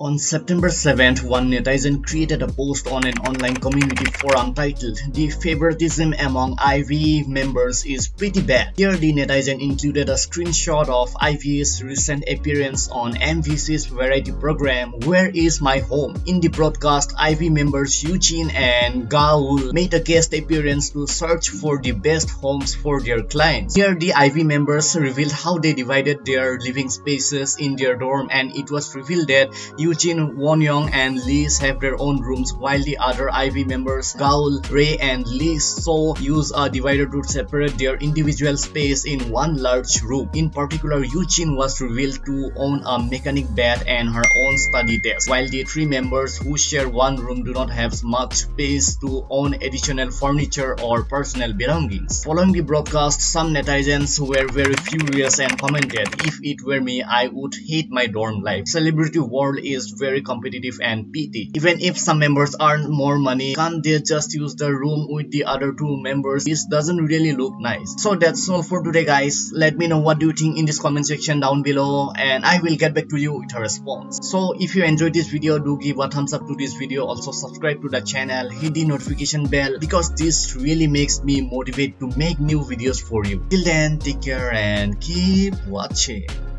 On September 7th, one netizen created a post on an online community forum titled The favoritism among IVE members is pretty bad. Here the netizen included a screenshot of IVE's recent appearance on MBC's variety program Where is My Home? In the broadcast, IVE members Yujin and Gaeul made a guest appearance to search for the best homes for their clients. Here the IVE members revealed how they divided their living spaces in their dorm and it was revealed that Yujin, Wonyoung, and Liz have their own rooms while the other IVE members Gaeul, Rei, and Leeseo use a divider to separate their individual space in one large room. In particular, Yujin was revealed to own a mechanic bed and her own study desk, while the three members who share one room do not have much space to own additional furniture or personal belongings. Following the broadcast, some netizens were very furious and commented, if it were me, I would hate my dorm life. Celebrity world is is very competitive and PT. Even if some members earn more money, can't they just use the room with the other two members? This doesn't really look nice. So that's all for today guys. Let me know what do you think in this comment section down below and I will get back to you with a response. So if you enjoyed this video, do give a thumbs up to this video. Also subscribe to the channel, hit the notification bell because this really makes me motivate to make new videos for you. Till then, take care and keep watching.